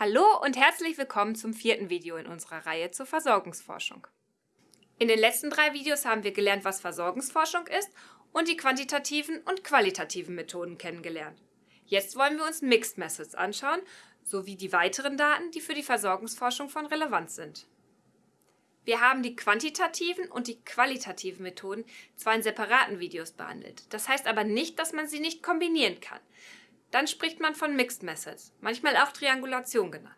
Hallo und herzlich willkommen zum vierten Video in unserer Reihe zur Versorgungsforschung. In den letzten drei Videos haben wir gelernt, was Versorgungsforschung ist und die quantitativen und qualitativen Methoden kennengelernt. Jetzt wollen wir uns Mixed Methods anschauen, sowie die weiteren Daten, die für die Versorgungsforschung von Relevanz sind. Wir haben die quantitativen und die qualitativen Methoden zwar in separaten Videos behandelt, das heißt aber nicht, dass man sie nicht kombinieren kann. Dann spricht man von Mixed Methods, manchmal auch Triangulation genannt.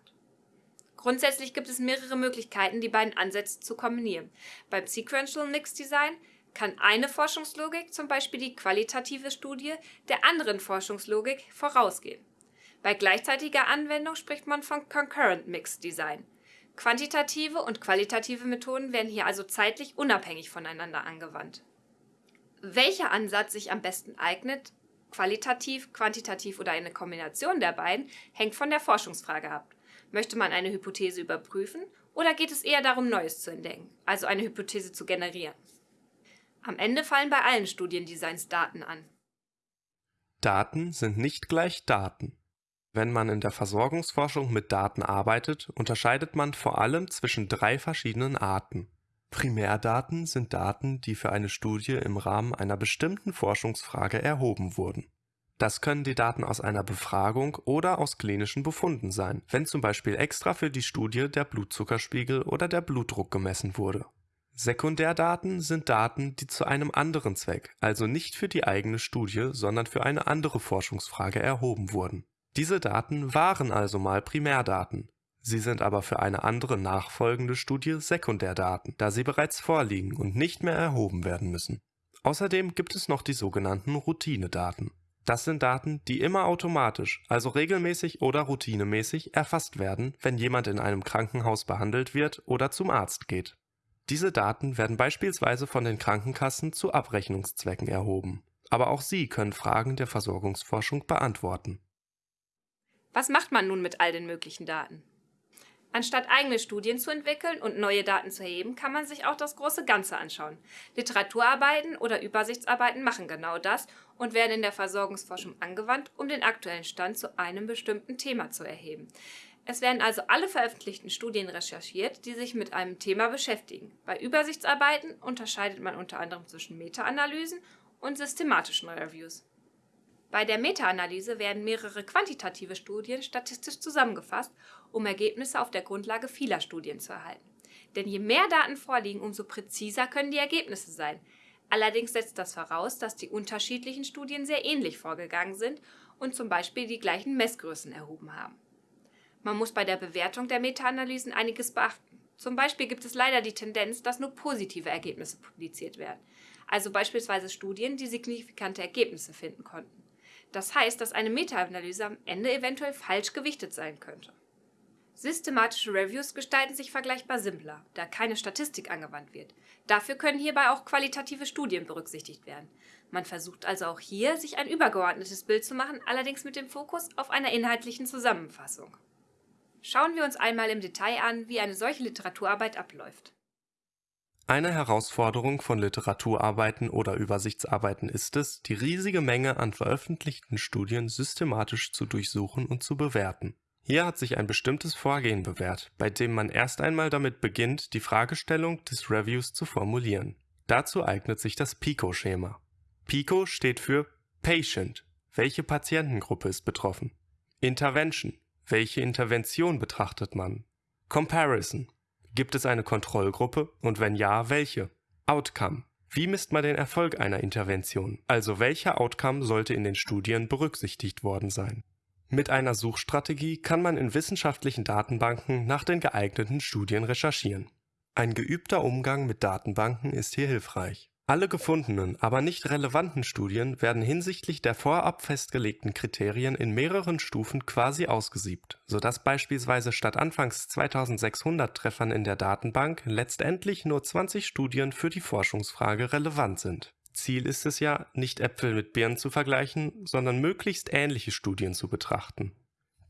Grundsätzlich gibt es mehrere Möglichkeiten, die beiden Ansätze zu kombinieren. Beim Sequential Mixed Design kann eine Forschungslogik, zum Beispiel die qualitative Studie, der anderen Forschungslogik vorausgehen. Bei gleichzeitiger Anwendung spricht man von Concurrent Mixed Design. Quantitative und qualitative Methoden werden hier also zeitlich unabhängig voneinander angewandt. Welcher Ansatz sich am besten eignet, qualitativ, quantitativ oder eine Kombination der beiden, hängt von der Forschungsfrage ab. Möchte man eine Hypothese überprüfen oder geht es eher darum, Neues zu entdecken, also eine Hypothese zu generieren? Am Ende fallen bei allen Studiendesigns Daten an. Daten sind nicht gleich Daten. Wenn man in der Versorgungsforschung mit Daten arbeitet, unterscheidet man vor allem zwischen drei verschiedenen Arten. Primärdaten sind Daten, die für eine Studie im Rahmen einer bestimmten Forschungsfrage erhoben wurden. Das können die Daten aus einer Befragung oder aus klinischen Befunden sein, wenn zum Beispiel extra für die Studie der Blutzuckerspiegel oder der Blutdruck gemessen wurde. Sekundärdaten sind Daten, die zu einem anderen Zweck, also nicht für die eigene Studie, sondern für eine andere Forschungsfrage erhoben wurden. Diese Daten waren also mal Primärdaten, Sie sind aber für eine andere nachfolgende Studie Sekundärdaten, da sie bereits vorliegen und nicht mehr erhoben werden müssen. Außerdem gibt es noch die sogenannten Routinedaten. Das sind Daten, die immer automatisch, also regelmäßig oder routinemäßig erfasst werden, wenn jemand in einem Krankenhaus behandelt wird oder zum Arzt geht. Diese Daten werden beispielsweise von den Krankenkassen zu Abrechnungszwecken erhoben. Aber auch sie können Fragen der Versorgungsforschung beantworten. Was macht man nun mit all den möglichen Daten? Anstatt eigene Studien zu entwickeln und neue Daten zu erheben, kann man sich auch das große Ganze anschauen. Literaturarbeiten oder Übersichtsarbeiten machen genau das und werden in der Versorgungsforschung angewandt, um den aktuellen Stand zu einem bestimmten Thema zu erheben. Es werden also alle veröffentlichten Studien recherchiert, die sich mit einem Thema beschäftigen. Bei Übersichtsarbeiten unterscheidet man unter anderem zwischen Meta-Analysen und systematischen Reviews. Bei der Meta-Analyse werden mehrere quantitative Studien statistisch zusammengefasst, um Ergebnisse auf der Grundlage vieler Studien zu erhalten. Denn je mehr Daten vorliegen, umso präziser können die Ergebnisse sein. Allerdings setzt das voraus, dass die unterschiedlichen Studien sehr ähnlich vorgegangen sind und zum Beispiel die gleichen Messgrößen erhoben haben. Man muss bei der Bewertung der Meta-Analysen einiges beachten. Zum Beispiel gibt es leider die Tendenz, dass nur positive Ergebnisse publiziert werden, also beispielsweise Studien, die signifikante Ergebnisse finden konnten. Das heißt, dass eine Meta-Analyse am Ende eventuell falsch gewichtet sein könnte. Systematische Reviews gestalten sich vergleichbar simpler, da keine Statistik angewandt wird. Dafür können hierbei auch qualitative Studien berücksichtigt werden. Man versucht also auch hier, sich ein übergeordnetes Bild zu machen, allerdings mit dem Fokus auf einer inhaltlichen Zusammenfassung. Schauen wir uns einmal im Detail an, wie eine solche Literaturarbeit abläuft. Eine Herausforderung von Literaturarbeiten oder Übersichtsarbeiten ist es, die riesige Menge an veröffentlichten Studien systematisch zu durchsuchen und zu bewerten. Hier hat sich ein bestimmtes Vorgehen bewährt, bei dem man erst einmal damit beginnt, die Fragestellung des Reviews zu formulieren. Dazu eignet sich das PICO-Schema. PICO steht für Patient, welche Patientengruppe ist betroffen. Intervention, welche Intervention betrachtet man. Comparison, Gibt es eine Kontrollgruppe und wenn ja, welche? Outcome. Wie misst man den Erfolg einer Intervention? Also welcher Outcome sollte in den Studien berücksichtigt worden sein? Mit einer Suchstrategie kann man in wissenschaftlichen Datenbanken nach den geeigneten Studien recherchieren. Ein geübter Umgang mit Datenbanken ist hier hilfreich. Alle gefundenen, aber nicht relevanten Studien werden hinsichtlich der vorab festgelegten Kriterien in mehreren Stufen quasi ausgesiebt, sodass beispielsweise statt anfangs 2600 Treffern in der Datenbank letztendlich nur 20 Studien für die Forschungsfrage relevant sind. Ziel ist es ja, nicht Äpfel mit Birnen zu vergleichen, sondern möglichst ähnliche Studien zu betrachten.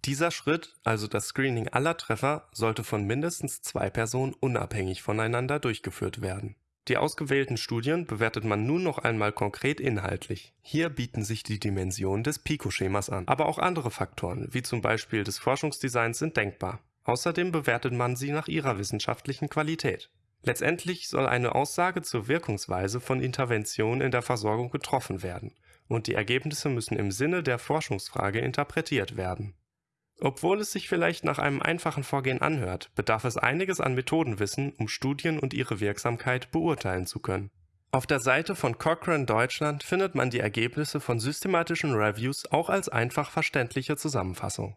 Dieser Schritt, also das Screening aller Treffer, sollte von mindestens zwei Personen unabhängig voneinander durchgeführt werden Die ausgewählten Studien bewertet man nun noch einmal konkret inhaltlich. Hier bieten sich die Dimensionen des PICO-Schemas an, aber auch andere Faktoren, wie zum Beispiel des Forschungsdesigns, sind denkbar. Außerdem bewertet man sie nach ihrer wissenschaftlichen Qualität. Letztendlich soll eine Aussage zur Wirkungsweise von Interventionen in der Versorgung getroffen werden, und die Ergebnisse müssen im Sinne der Forschungsfrage interpretiert werden. Obwohl es sich vielleicht nach einem einfachen Vorgehen anhört, bedarf es einiges an Methodenwissen, um Studien und ihre Wirksamkeit beurteilen zu können. Auf der Seite von Cochrane Deutschland findet man die Ergebnisse von systematischen Reviews auch als einfach verständliche Zusammenfassung.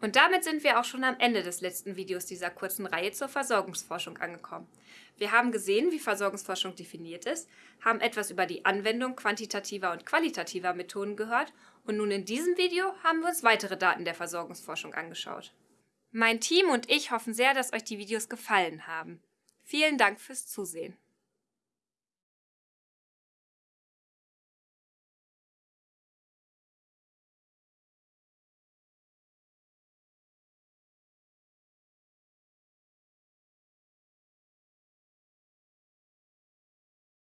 Und damit sind wir auch schon am Ende des letzten Videos dieser kurzen Reihe zur Versorgungsforschung angekommen. Wir haben gesehen, wie Versorgungsforschung definiert ist, haben etwas über die Anwendung quantitativer und qualitativer Methoden gehört und nun in diesem Video haben wir uns weitere Daten der Versorgungsforschung angeschaut. Mein Team und ich hoffen sehr, dass euch die Videos gefallen haben. Vielen Dank fürs Zusehen.